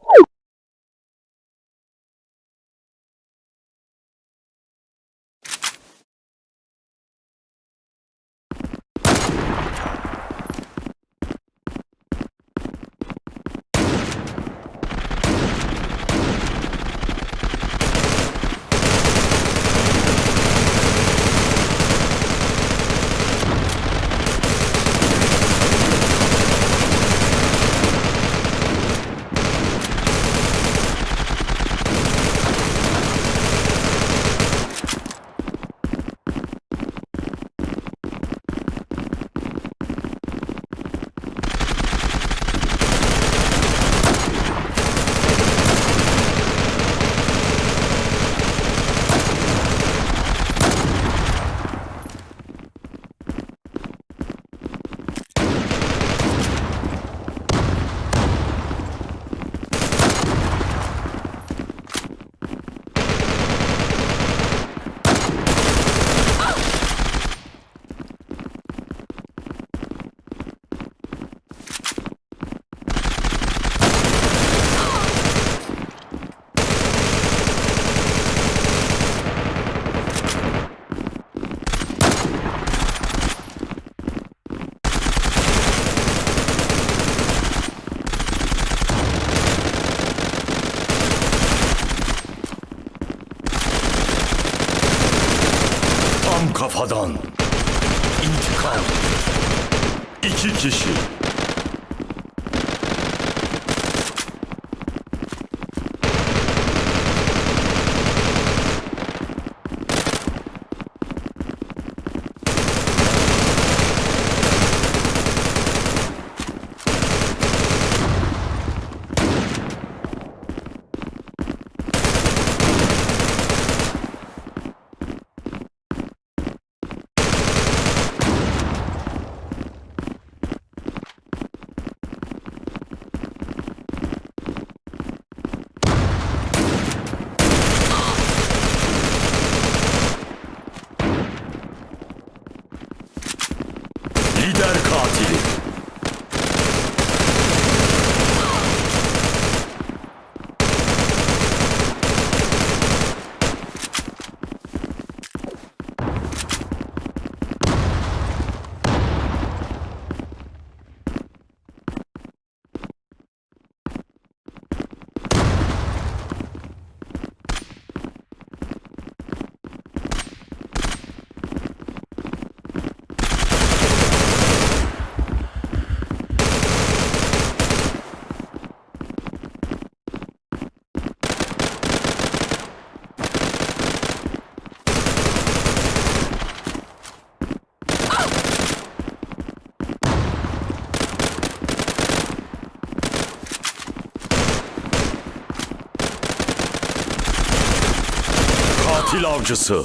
Woo! Tam kafadan. İntikam. İki kişi. Lider katili. Katil avcısı.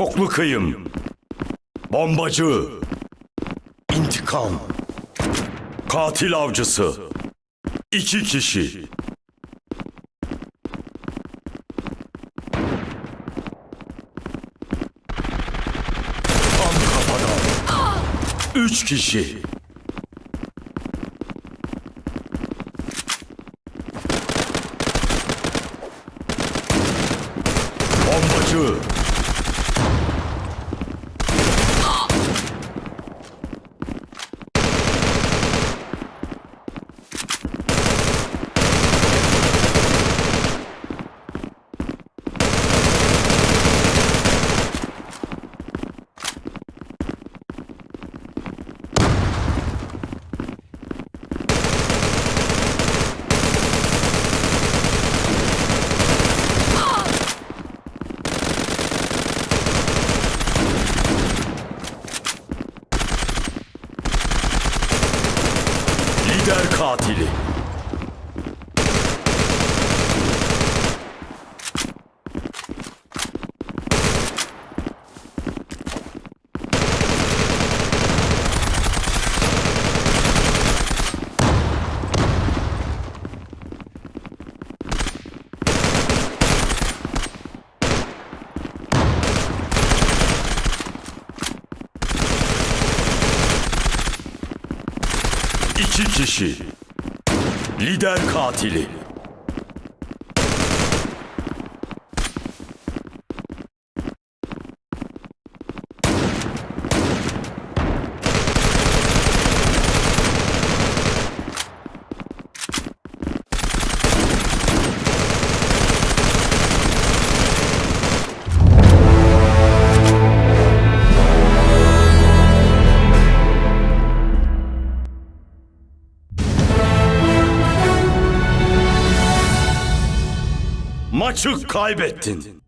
Çoklu kıyım. Bombacı. İntikam. Katil avcısı. İki kişi. Tam. Üç kişi. Bombacı. Katili. İki kişi. Lider katili. Maçı kaybettin.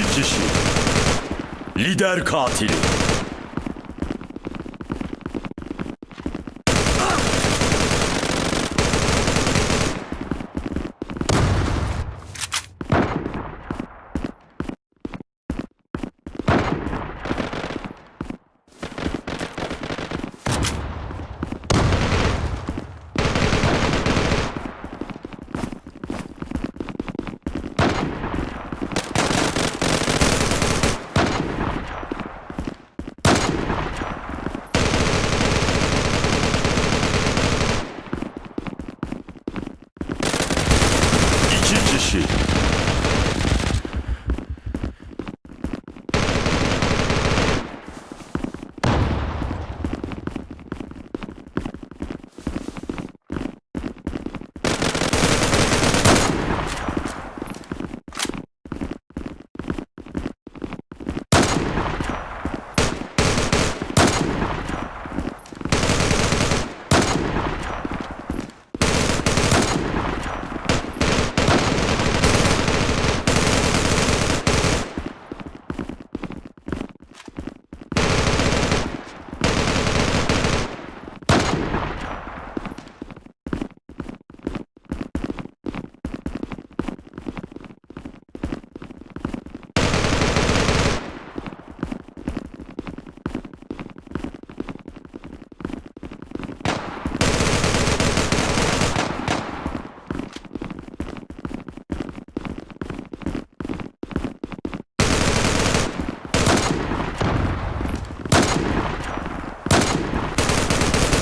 İki kişi. Lider katili. İki kişi.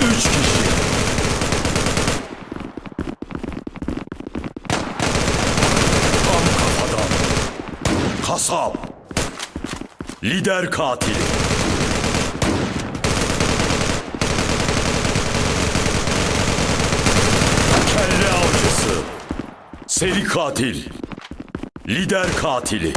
Üç kişi. Tam kafadan. Kasap. Lider katili. Kelle avcısı. Seri katil. Lider katili.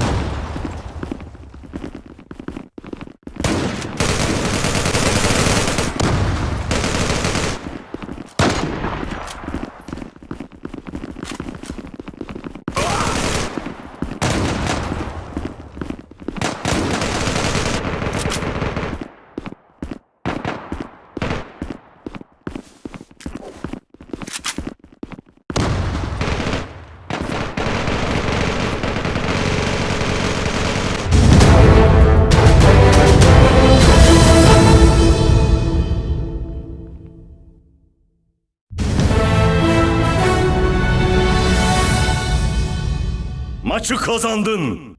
Maçı kazandın.